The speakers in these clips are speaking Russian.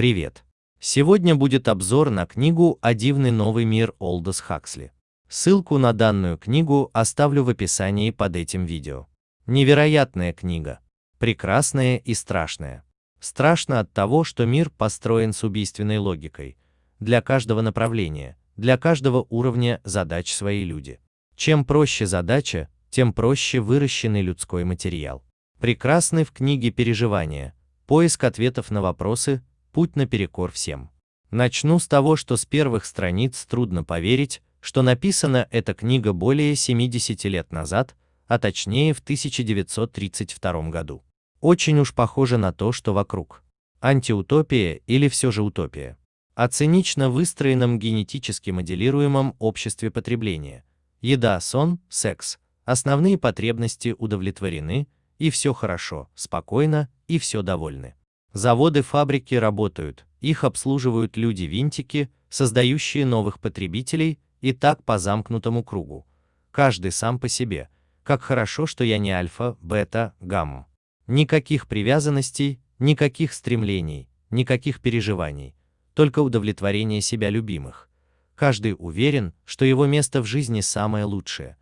Привет! Сегодня будет обзор на книгу «О дивный новый мир» Олдос Хаксли. Ссылку на данную книгу оставлю в описании под этим видео. Невероятная книга. Прекрасная и страшная. Страшно от того, что мир построен с убийственной логикой. Для каждого направления, для каждого уровня задач свои люди. Чем проще задача, тем проще выращенный людской материал. Прекрасны в книге переживания, поиск ответов на вопросы, путь наперекор всем. Начну с того, что с первых страниц трудно поверить, что написана эта книга более 70 лет назад, а точнее в 1932 году. Очень уж похоже на то, что вокруг. Антиутопия или все же утопия. О цинично выстроенном генетически моделируемом обществе потребления. Еда, сон, секс, основные потребности удовлетворены, и все хорошо, спокойно, и все довольны. Заводы, фабрики работают, их обслуживают люди-винтики, создающие новых потребителей, и так по замкнутому кругу. Каждый сам по себе. Как хорошо, что я не альфа, бета, гамма. Никаких привязанностей, никаких стремлений, никаких переживаний, только удовлетворение себя любимых. Каждый уверен, что его место в жизни самое лучшее.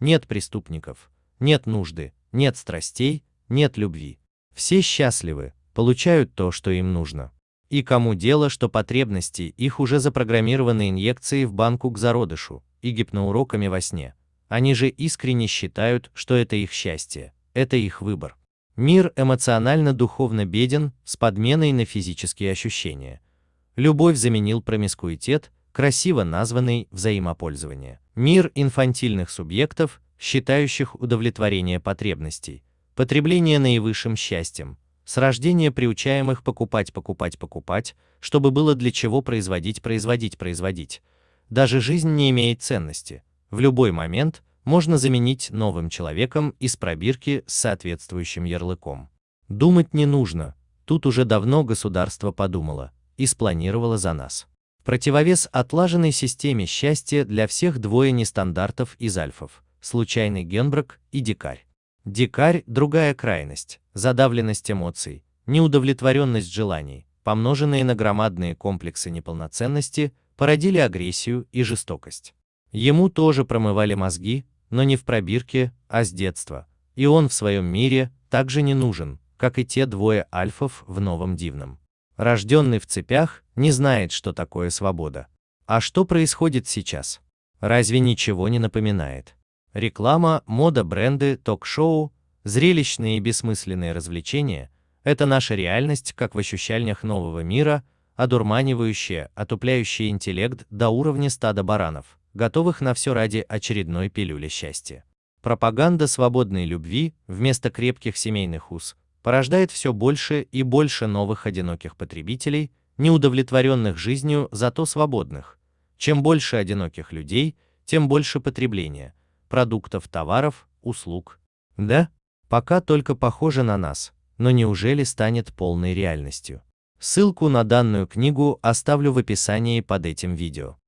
Нет преступников, нет нужды, нет страстей, нет любви. Все счастливы, получают то, что им нужно. И кому дело, что потребности их уже запрограммированы инъекцией в банку к зародышу и гипноуроками во сне. Они же искренне считают, что это их счастье, это их выбор. Мир эмоционально-духовно беден, с подменой на физические ощущения. Любовь заменил промискуитет, красиво названный взаимопользование. Мир инфантильных субъектов, считающих удовлетворение потребностей, потребление наивысшим счастьем, с рождения приучаемых покупать, покупать, покупать, чтобы было для чего производить, производить, производить. Даже жизнь не имеет ценности. В любой момент можно заменить новым человеком из пробирки с соответствующим ярлыком. Думать не нужно, тут уже давно государство подумало и спланировало за нас. Противовес отлаженной системе счастья для всех двое нестандартов из альфов случайный генбрак и дикарь. Дикарь – другая крайность, задавленность эмоций, неудовлетворенность желаний, помноженные на громадные комплексы неполноценности, породили агрессию и жестокость. Ему тоже промывали мозги, но не в пробирке, а с детства, и он в своем мире также не нужен, как и те двое альфов в новом дивном. Рожденный в цепях, не знает, что такое свобода. А что происходит сейчас? Разве ничего не напоминает? Реклама, мода, бренды, ток-шоу, зрелищные и бессмысленные развлечения – это наша реальность, как в ощущениях нового мира, одурманивающая, отупляющая интеллект до уровня стада баранов, готовых на все ради очередной пилюли счастья. Пропаганда свободной любви вместо крепких семейных уз порождает все больше и больше новых одиноких потребителей, неудовлетворенных жизнью, зато свободных. Чем больше одиноких людей, тем больше потребления – продуктов, товаров, услуг. Да, пока только похоже на нас, но неужели станет полной реальностью? Ссылку на данную книгу оставлю в описании под этим видео.